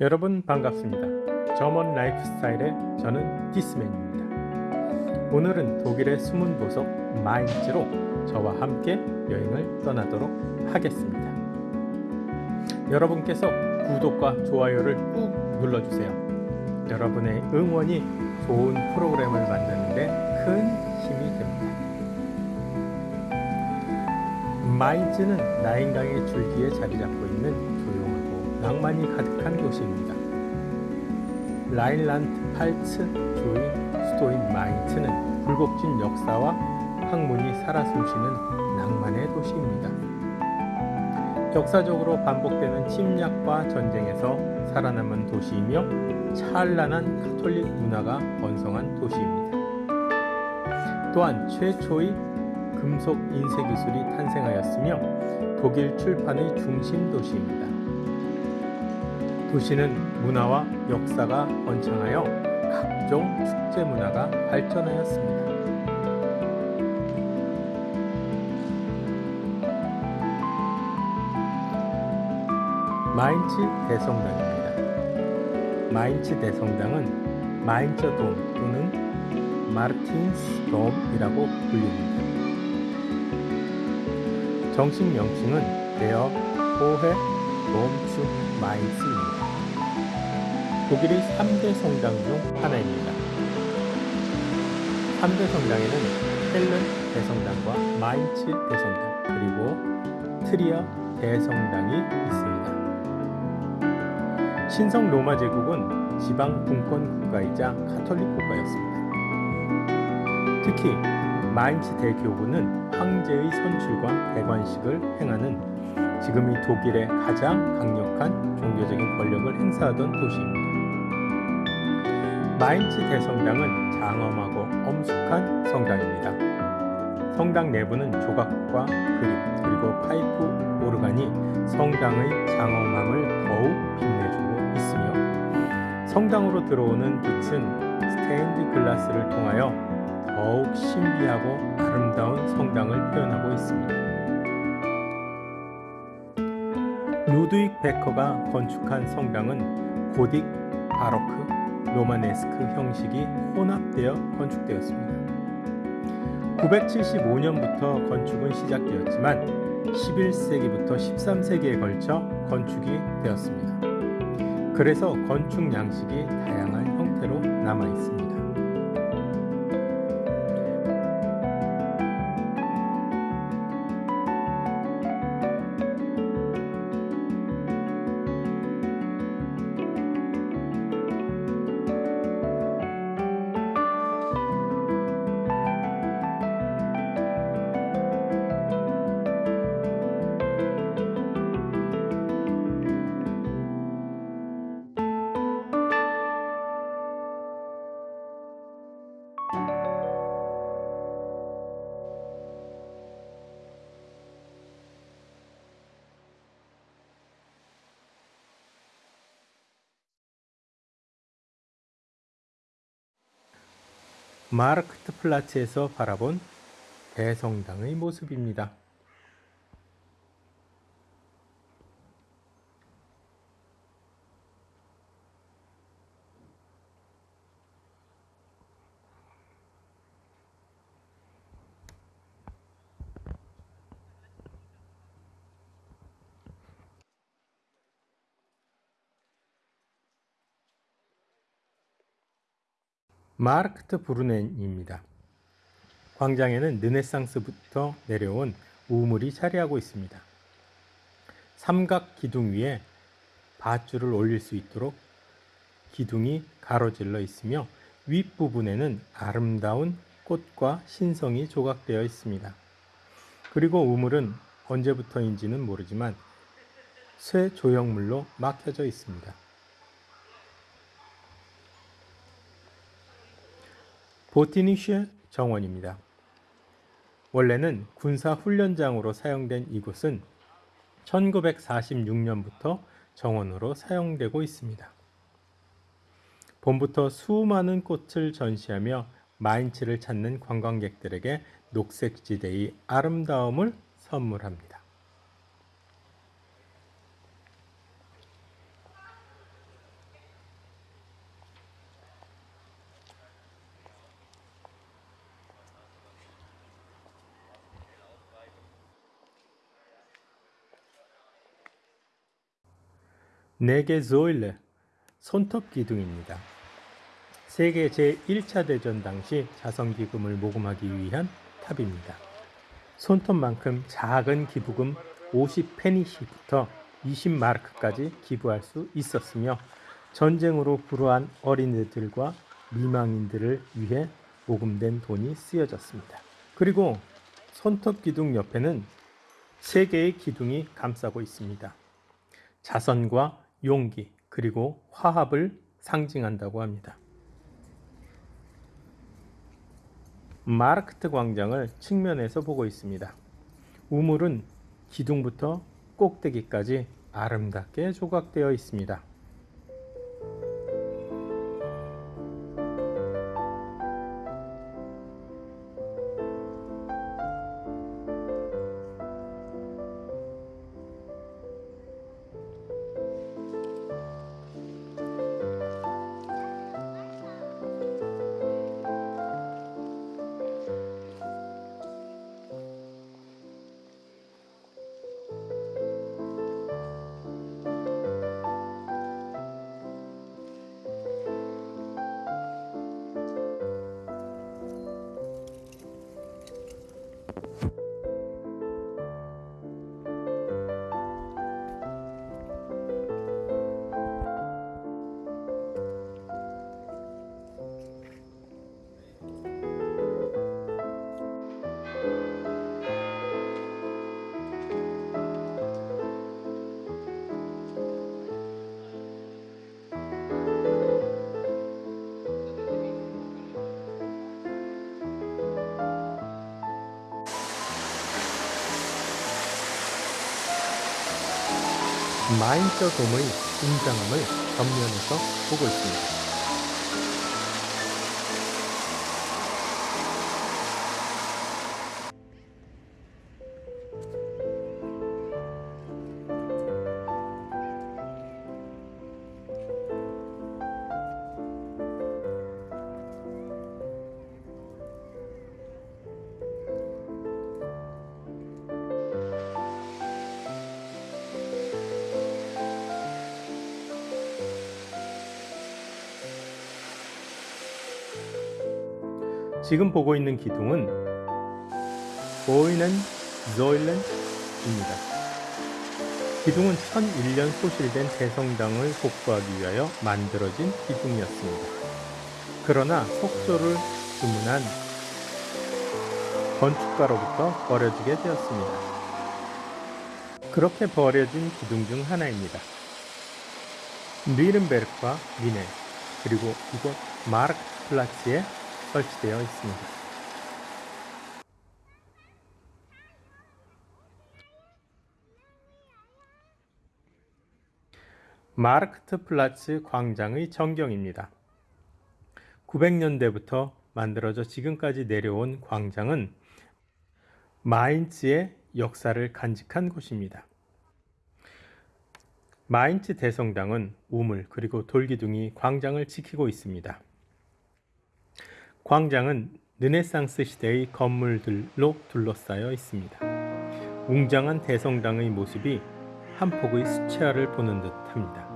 여러분 반갑습니다. German Life Style의 저는 디스맨입니다. 오늘은 독일의 숨은 보석 마인츠로 저와 함께 여행을 떠나도록 하겠습니다. 여러분께서 구독과 좋아요를 꾹 눌러주세요. 여러분의 응원이 좋은 프로그램을 만드는데 큰 힘이 됩니다. 마인츠는 라인강의 줄기에 자리 잡고 있는 낭만이 가득한 도시입니다. 라인란트 팔츠 조인 수도인 마인츠는 굴곡진 역사와 학문이 살아 숨쉬는 낭만의 도시입니다. 역사적으로 반복되는 침략과 전쟁에서 살아남은 도시이며 찬란한 카톨릭 문화가 번성한 도시입니다. 또한 최초의 금속 인쇄 기술이 탄생하였으며 독일 출판의 중심 도시입니다. 도시는 문화와 역사가 번창하여 각종 축제 문화가 발전하였습니다. 마인츠 대성당입니다. 마인츠 대성당은 마인처돔 또는 마르틴스돔이라고 불립니다. 정식 명칭은 Der Hohe Dom zu Mainz입니다. 독일의 3대 성당 중 하나입니다. 3대 성당에는 쾰른 대성당과 마인츠 대성당 그리고 트리어 대성당이 있습니다. 신성 로마 제국은 지방 분권 국가이자 카톨릭 국가였습니다. 특히 마인츠 대교구는 황제의 선출과 대관식을 행하는 지금의 독일의 가장 강력한 종교적인 권력을 행사하던 도시입니다. 마인츠 대성당은 장엄하고 엄숙한 성당입니다. 성당 내부는 조각과 그림 그리고 파이프 오르간이 성당의 장엄함을 더욱 빛내주고 있으며 성당으로 들어오는 빛은 스테인드 글라스를 통하여 더욱 신비하고 아름다운 성당을 표현하고 있습니다. 루드윅 베커가 건축한 성당은 고딕, 바로크, 로마네스크 형식이 혼합되어 건축되었습니다. 975년부터 건축은 시작되었지만 11세기부터 13세기에 걸쳐 건축이 되었습니다. 그래서 건축 양식이 다양한 형태로 남아 있습니다. 마르크트 플라츠에서 바라본 대성당의 모습입니다. 마르크트 브루넨입니다. 광장에는 르네상스부터 내려온 우물이 자리하고 있습니다. 삼각 기둥 위에 밧줄을 올릴 수 있도록 기둥이 가로질러 있으며 윗부분에는 아름다운 꽃과 신성이 조각되어 있습니다. 그리고 우물은 언제부터인지는 모르지만 쇠 조형물로 막혀져 있습니다. 보티니슈 정원입니다. 원래는 군사 훈련장으로 사용된 이곳은 1946년부터 정원으로 사용되고 있습니다. 봄부터 수많은 꽃을 전시하며 마인츠를 찾는 관광객들에게 녹색지대의 아름다움을 선물합니다. 네개 조일레 손톱 기둥입니다. 세계 제1차 대전 당시 자선기금을 모금하기 위한 탑입니다. 손톱만큼 작은 기부금 50페니시부터 20마르크까지 기부할 수 있었으며 전쟁으로 불우한 어린이들과 미망인들을 위해 모금된 돈이 쓰여졌습니다. 그리고 손톱 기둥 옆에는 세 개의 기둥이 감싸고 있습니다. 자선과 용기 그리고 화합을 상징한다고 합니다. 마르크트 광장을 측면에서 보고 있습니다. 우물은 기둥부터 꼭대기까지 아름답게 조각되어 있습니다. 마인저 돔의 웅장함을 전면에서 보고 있습니다. 지금 보고 있는 기둥은 보이는 조일렌입니다. 기둥은 1001년 소실된 대성당을 복구하기 위하여 만들어진 기둥이었습니다. 그러나 속조를 주문한 건축가로부터 버려지게 되었습니다. 그렇게 버려진 기둥 중 하나입니다. 뉘른베르크와 미네 그리고 이곳 Marktplatz에 설치되어 있습니다. Marktplatz 광장의 전경입니다. 900년대부터 만들어져 지금까지 내려온 광장은 마인츠의 역사를 간직한 곳입니다. 마인츠 대성당은 우물 그리고 돌기둥이 광장을 지키고 있습니다. 광장은 르네상스 시대의 건물들로 둘러싸여 있습니다. 웅장한 대성당의 모습이 한 폭의 수채화를 보는 듯합니다.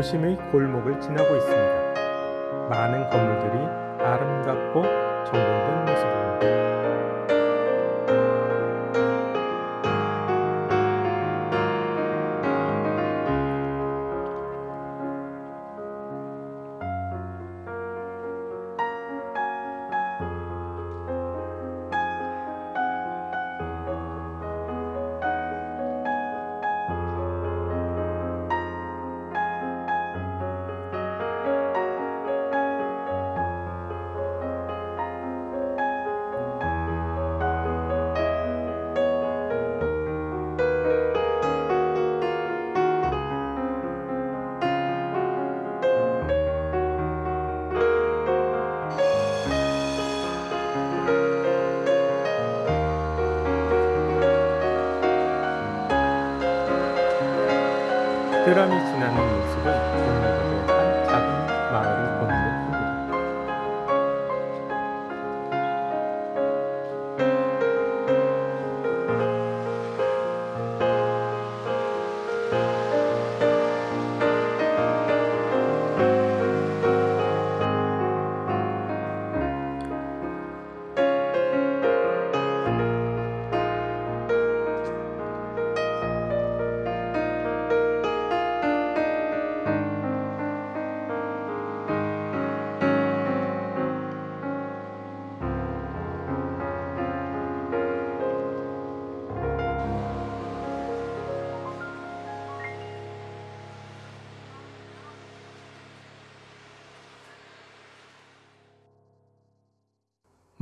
도심의 골목을 지나고 있습니다. 많은 건물들이 아름답고 정돈된 모습입니다.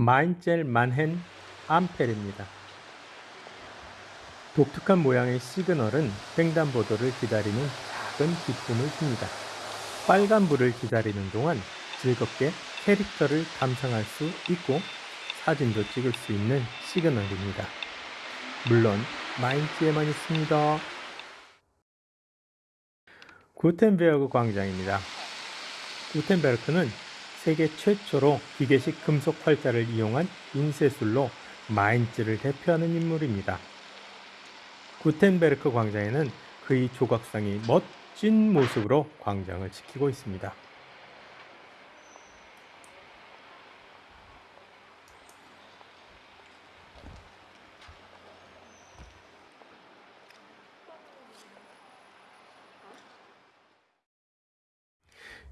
마인젤 만헨 암페르입니다. 독특한 모양의 시그널은 횡단보도를 기다리는 작은 기쁨을 줍니다. 빨간불을 기다리는 동안 즐겁게 캐릭터를 감상할 수 있고 사진도 찍을 수 있는 시그널입니다. 물론 마인츠에만 있습니다. 구텐베르그 광장입니다. 구텐베르크는 세계 최초로 기계식 금속 활자를 이용한 인쇄술로 마인츠를 대표하는 인물입니다. 구텐베르크 광장에는 그의 조각상이 멋진 모습으로 광장을 지키고 있습니다.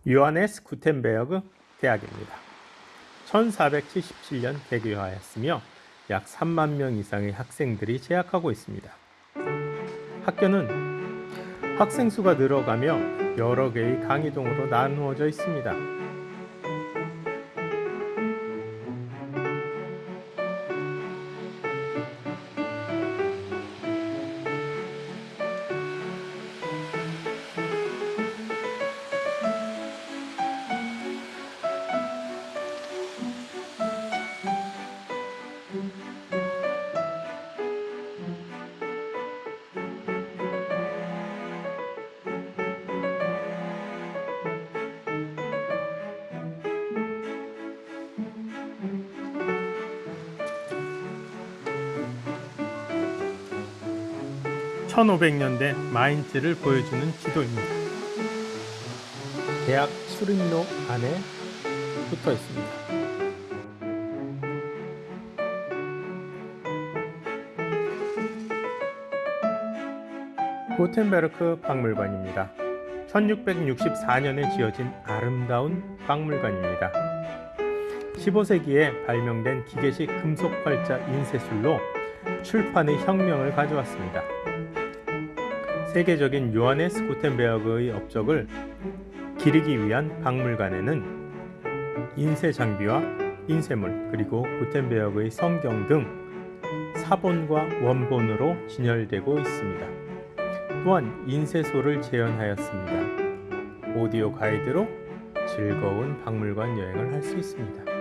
요하네스 구텐베르그 대학입니다. 1477년 개교하였으며 약 3만 명 이상의 학생들이 재학하고 있습니다. 학교는 학생 수가 늘어가며 여러 개의 강의동으로 나누어져 있습니다. (1500년대) 마인츠를 보여주는 지도입니다. 대학 수림로 안에 붙어 있습니다. 고텐베르크 박물관입니다. 1664년에 지어진 아름다운 박물관입니다. 15세기에 발명된 기계식 금속 활자 인쇄술로 출판의 혁명을 가져왔습니다. 세계적인 요하네스 구텐베르그의 업적을 기리기 위한 박물관에는 인쇄 장비와 인쇄물 그리고 구텐베르그의 성경 등 사본과 원본으로 진열되고 있습니다. 또한 인쇄소를 재현하였습니다. 오디오 가이드로 즐거운 박물관 여행을 할 수 있습니다.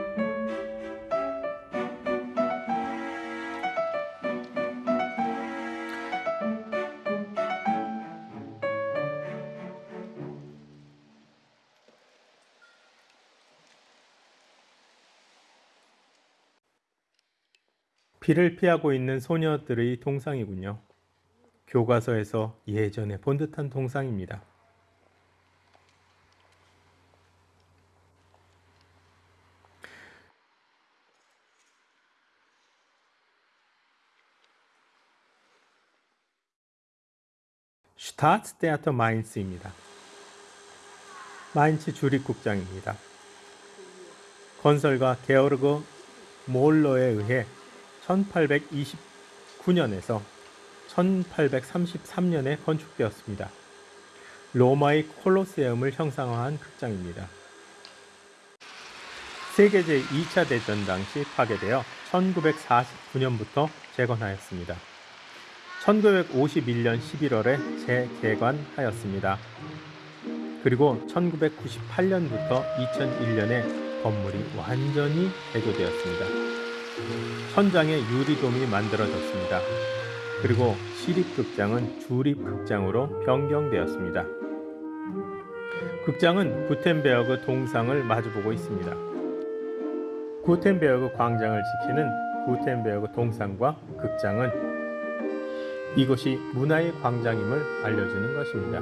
비를 피하고 있는 소녀들의 동상이군요. 교과서에서 예전에 본 듯한 동상입니다. 슈타츠테아터 마인츠입니다. 마인츠 주립국장입니다. 건설가 게오르그 몰러에 의해 1829년에서 1833년에 건축되었습니다. 로마의 콜로세움을 형상화한 극장입니다. 세계 제2차 대전 당시 파괴되어 1949년부터 재건하였습니다. 1951년 11월에 재개관하였습니다. 그리고 1998년부터 2001년에 건물이 완전히 개조되었습니다. 천장에 유리돔이 만들어졌습니다. 그리고 시립극장은 주립극장으로 변경되었습니다. 극장은 구텐베어그 동상을 마주보고 있습니다. 구텐베어그 광장을 지키는 구텐베어그 동상과 극장은 이곳이 문화의 광장임을 알려주는 것입니다.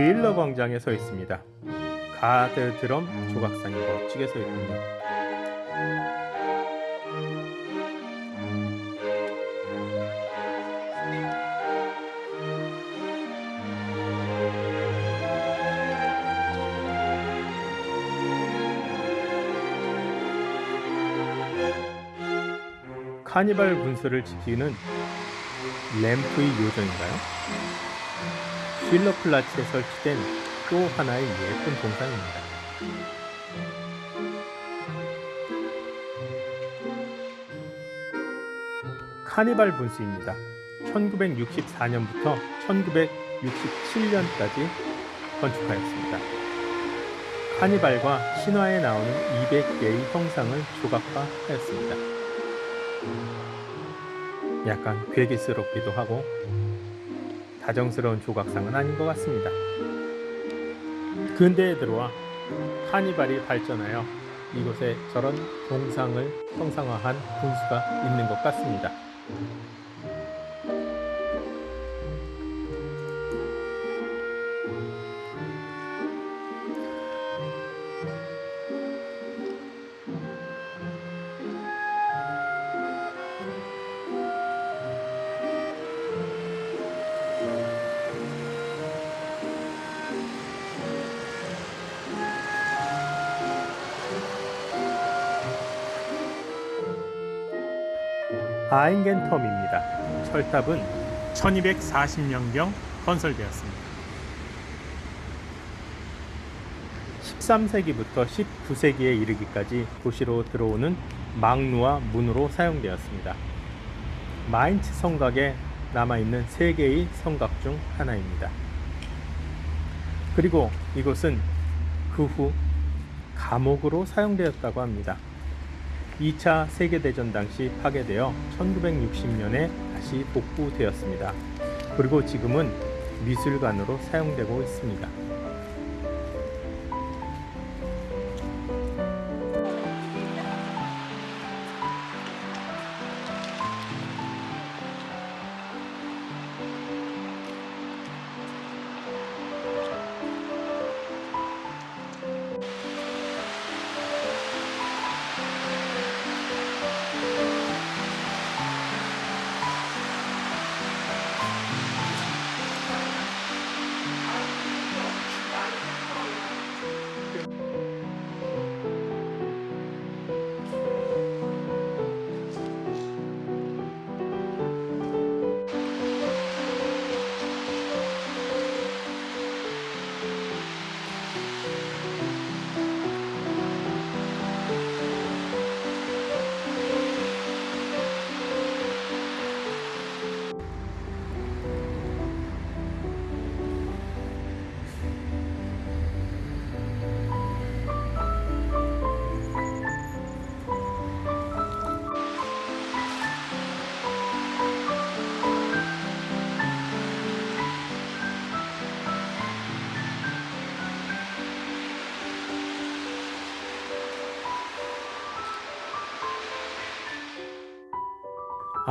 쉴러 광장에 서 있습니다. 가드 드럼 조각상이 멋지게 서 있군요. 카니발 분수를 지키는 램프의 요정인가요? 쉴러 플라츠에 설치된 또 하나의 예쁜 동상입니다. 카니발 분수입니다. 1964년부터 1967년까지 건축하였습니다. 카니발과 신화에 나오는 200개의 형상을 조각화하였습니다. 약간 괴기스럽기도 하고 다정스러운 조각상은 아닌 것 같습니다. 근대에 들어와 카니발이 발전하여 이곳에 저런 동상을 형상화한 분수가 있는 것 같습니다. 아인겐텀입니다. 철탑은 1240년경 건설되었습니다. 13세기부터 19세기에 이르기까지 도시로 들어오는 망루와 문으로 사용되었습니다. 마인츠 성곽에 남아있는 세 개의 성곽 중 하나입니다. 그리고 이곳은 그 후 감옥으로 사용되었다고 합니다. 2차 세계대전 당시 파괴되어 1960년에 다시 복구되었습니다. 그리고 지금은 미술관으로 사용되고 있습니다.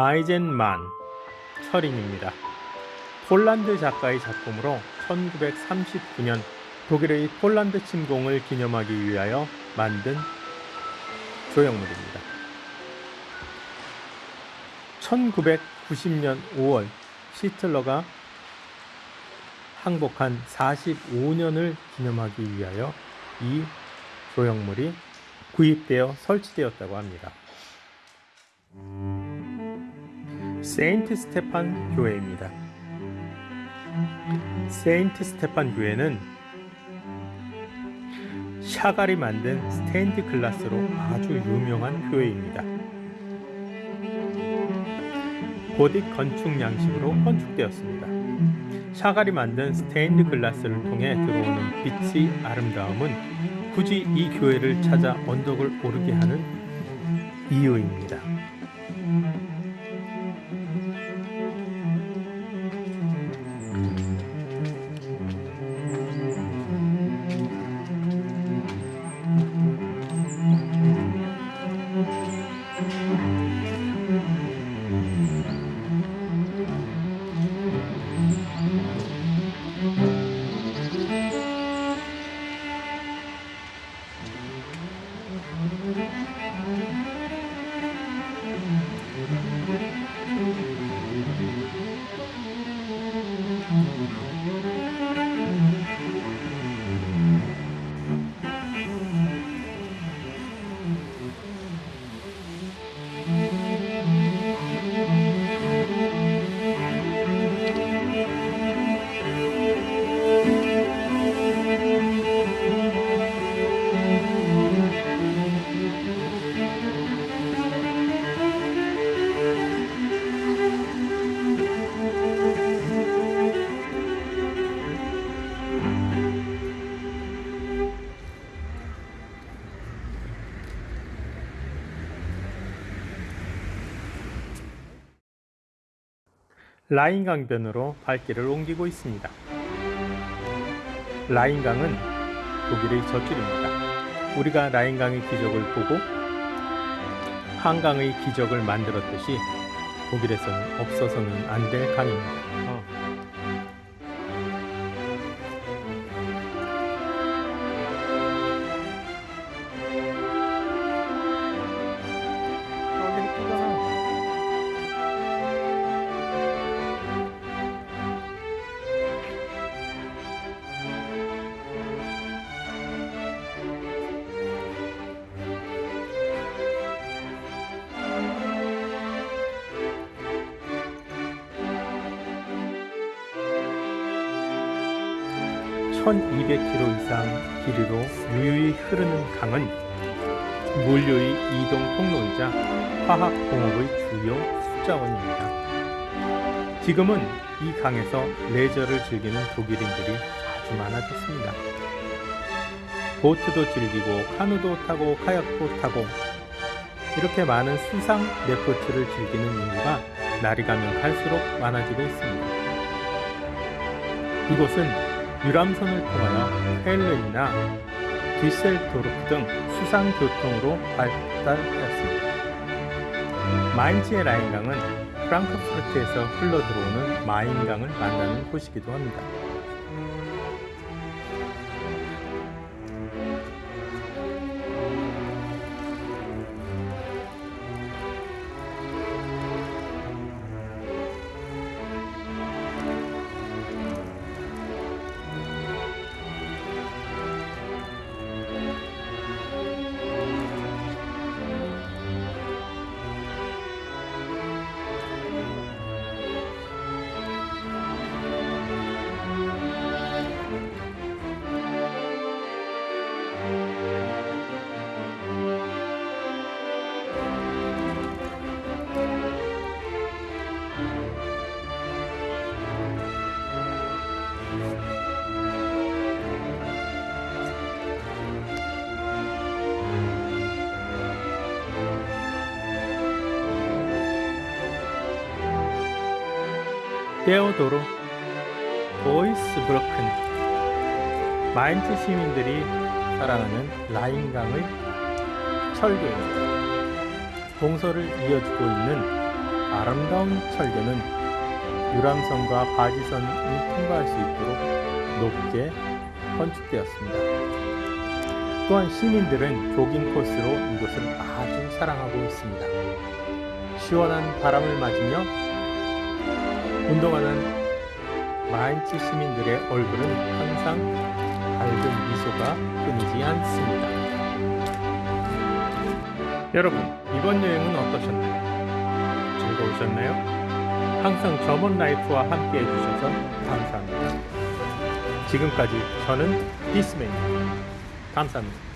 아이젠만 철인입니다. 폴란드 작가의 작품으로 1939년 독일의 폴란드 침공을 기념하기 위하여 만든 조형물입니다. 1990년 5월 시틀러가 항복한 45년을 기념하기 위하여 이 조형물이 구입되어 설치되었다고 합니다. 세인트 스테판 교회입니다. 세인트 스테판 교회는 샤갈이 만든 스테인드 글라스로 아주 유명한 교회입니다. 고딕 건축 양식으로 건축되었습니다. 샤갈이 만든 스테인드 글라스를 통해 들어오는 빛의 아름다움은 굳이 이 교회를 찾아 언덕을 오르게 하는 이유입니다. 라인 강변으로 발길을 옮기고 있습니다. 라인 강은 독일의 젖줄입니다. 우리가 라인 강의 기적을 보고 한강의 기적을 만들었듯이 독일에서는 없어서는 안 될 강입니다. (1200km) 이상 길이로 유유히 흐르는 강은 물류의 이동 통로이자 화학공업의 주요 숫자원입니다. 지금은 이 강에서 레저를 즐기는 독일인들이 아주 많아졌습니다. 보트도 즐기고 카누도 타고 카약도 타고 이렇게 많은 수상 레포츠를 즐기는 인구가 날이 가면 갈수록 많아지고 있습니다. 이곳은 유람선을 통하여 헬렌이나 디셀도르프 등 수상 교통으로 발달하였습니다. 마인츠의 라인강은 프랑크푸르트에서 흘러들어오는 마인강을 만나는 곳이기도 합니다. 테오도로 보이스브로큰 마인츠 시민들이 사랑하는 라인강의 철교입니다. 동서를 이어주고 있는 아름다운 철교는 유람선과 바지선이 통과할 수 있도록 높게 건축되었습니다. 또한 시민들은 조깅 코스로 이곳을 아주 사랑하고 있습니다. 시원한 바람을 맞으며 운동하는 마인츠 시민들의 얼굴은 항상 밝은 미소가 끊이지 않습니다. 여러분, 이번 여행은 어떠셨나요? 즐거우셨나요? 항상 저먼 라이프와 함께 해주셔서 감사합니다. 지금까지 저는 디스맨입니다. 감사합니다.